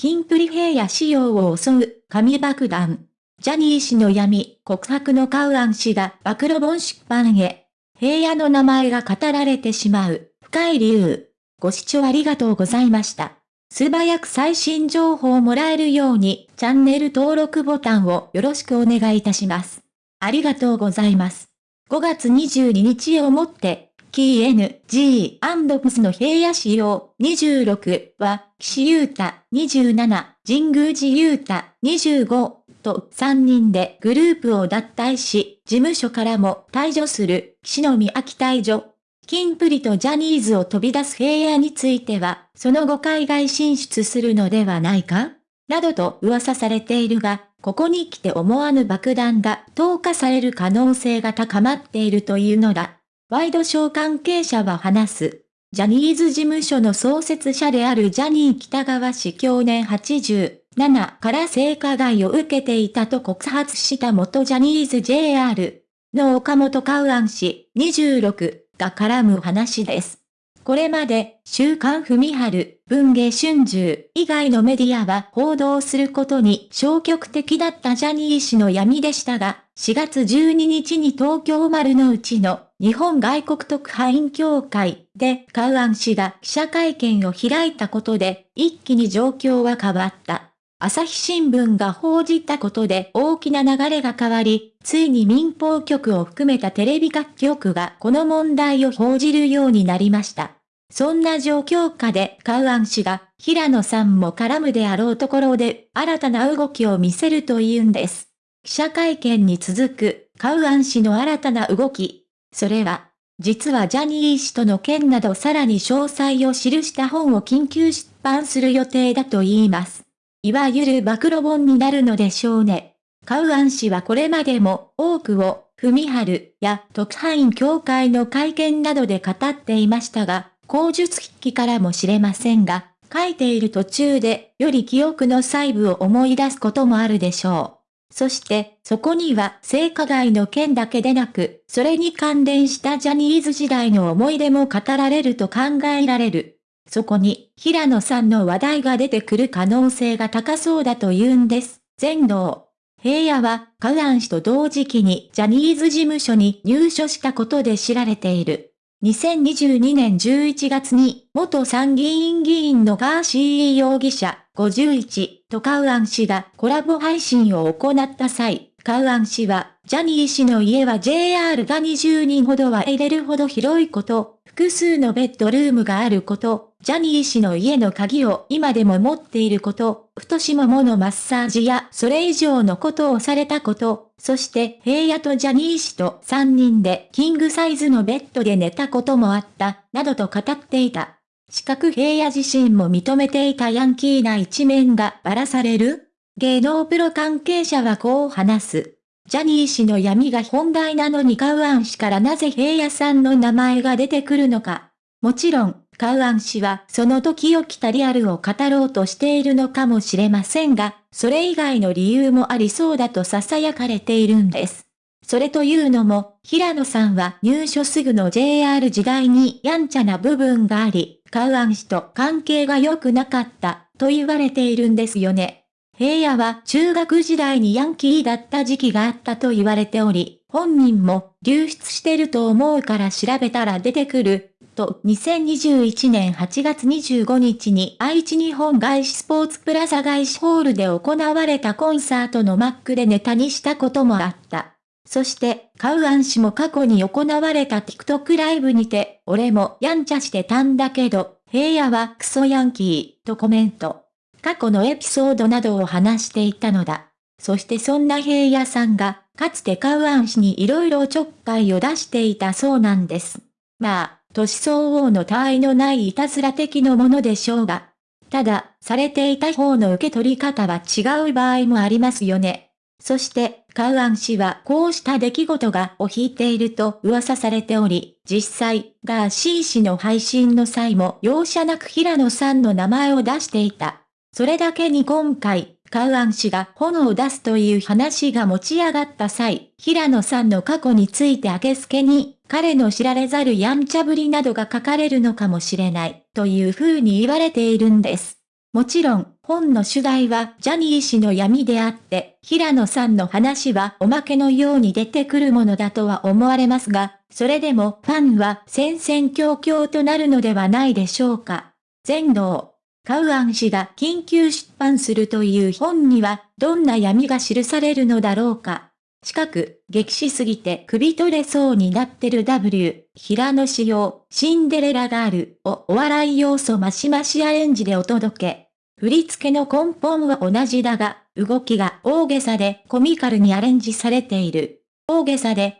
キンプリ平野仕様を襲う紙爆弾。ジャニー氏の闇、告白のカウアン氏が暴露本出版へ。平野の名前が語られてしまう、深い理由。ご視聴ありがとうございました。素早く最新情報をもらえるように、チャンネル登録ボタンをよろしくお願いいたします。ありがとうございます。5月22日をもって、キー NG& の平野仕様26は、岸優太27、神宮寺優太25と3人でグループを脱退し、事務所からも退場する、岸の宮秋退場。キンプリとジャニーズを飛び出す平野については、その後海外進出するのではないか？などと噂されているが、ここに来て思わぬ爆弾が投下される可能性が高まっているというのだ。ワイドショー関係者は話す。ジャニーズ事務所の創設者であるジャニー北川氏去年87から性加害を受けていたと告発した元ジャニーズ JR の岡本カウアン氏26が絡む話です。これまで、週刊文春、文芸春秋以外のメディアは報道することに消極的だったジャニー氏の闇でしたが、4月12日に東京丸の内の日本外国特派員協会でカウアン氏が記者会見を開いたことで一気に状況は変わった。朝日新聞が報じたことで大きな流れが変わり、ついに民放局を含めたテレビ各局がこの問題を報じるようになりました。そんな状況下でカウアン氏が平野さんも絡むであろうところで新たな動きを見せると言うんです。記者会見に続くカウアン氏の新たな動き。それは、実はジャニー氏との件などさらに詳細を記した本を緊急出版する予定だと言います。いわゆる暴露本になるのでしょうね。カウアン氏はこれまでも多くを、文春や特派員協会の会見などで語っていましたが、口述筆記からもしれませんが、書いている途中で、より記憶の細部を思い出すこともあるでしょう。そして、そこには性加害の件だけでなく、それに関連したジャニーズ時代の思い出も語られると考えられる。そこに、平野さんの話題が出てくる可能性が高そうだと言うんです。全能。平野は、カウアン氏と同時期にジャニーズ事務所に入所したことで知られている。2022年11月に、元参議院議員のガーシー容疑者51とカウアン氏がコラボ配信を行った際、カウアン氏は、ジャニー氏の家は JR が20人ほどは入れるほど広いこと、複数のベッドルームがあること、ジャニー氏の家の鍵を今でも持っていること、太しもものマッサージやそれ以上のことをされたこと、そして平野とジャニー氏と3人でキングサイズのベッドで寝たこともあった、などと語っていた。四角平野自身も認めていたヤンキーな一面がばらされる？芸能プロ関係者はこう話す。ジャニー氏の闇が本題なのにカウアン氏からなぜ平野さんの名前が出てくるのか。もちろん、カウアン氏はその時起きたリアルを語ろうとしているのかもしれませんが、それ以外の理由もありそうだと囁かれているんです。それというのも、平野さんは入所すぐの JR 時代にやんちゃな部分があり、カウアン氏と関係が良くなかったと言われているんですよね。平野は中学時代にヤンキーだった時期があったと言われており、本人も流出してると思うから調べたら出てくる、と2021年8月25日に愛知日本外資スポーツプラザ外資ホールで行われたコンサートのマックでネタにしたこともあった。そして、カウアン氏も過去に行われた TikTok ライブにて、俺もやんちゃしてたんだけど、平野はクソヤンキー、とコメント。過去のエピソードなどを話していたのだ。そしてそんな平野さんが、かつてカウアン氏に色々ちょっかいを出していたそうなんです。まあ、年相応の他愛のないいたずら的のものでしょうが。ただ、されていた方の受け取り方は違う場合もありますよね。そして、カウアン氏はこうした出来事がを引いていると噂されており、実際、ガーシー氏の配信の際も容赦なく平野さんの名前を出していた。それだけに今回、カウアン氏が炎を出すという話が持ち上がった際、平野さんの過去について明け付けに、彼の知られざるやんちゃぶりなどが書かれるのかもしれない、という風に言われているんです。もちろん、本の主題はジャニー氏の闇であって、平野さんの話はおまけのように出てくるものだとは思われますが、それでもファンは戦々恐々となるのではないでしょうか。全能。カウアン氏が緊急出版するという本には、どんな闇が記されるのだろうか。近く、激しすぎて首取れそうになってる W、平野仕様、シンデレラガールをお笑い要素マシマシアレンジでお届け。振り付けの根本は同じだが、動きが大げさでコミカルにアレンジされている。大げさで